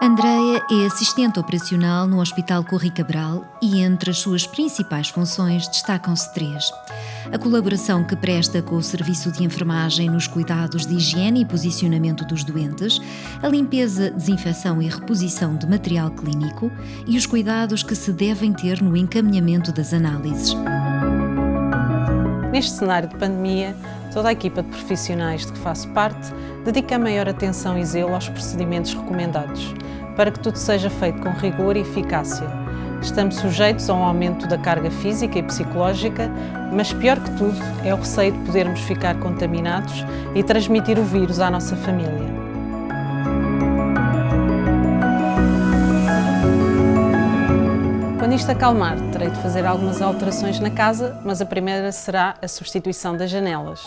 Andreia é assistente operacional no Hospital Corri Cabral e entre as suas principais funções destacam-se três. A colaboração que presta com o serviço de enfermagem nos cuidados de higiene e posicionamento dos doentes, a limpeza, desinfecção e reposição de material clínico e os cuidados que se devem ter no encaminhamento das análises. Neste cenário de pandemia, toda a equipa de profissionais de que faço parte dedica maior atenção e zelo aos procedimentos recomendados, para que tudo seja feito com rigor e eficácia. Estamos sujeitos a um aumento da carga física e psicológica, mas pior que tudo é o receio de podermos ficar contaminados e transmitir o vírus à nossa família. Quando isto acalmar, terei de fazer algumas alterações na casa, mas a primeira será a substituição das janelas.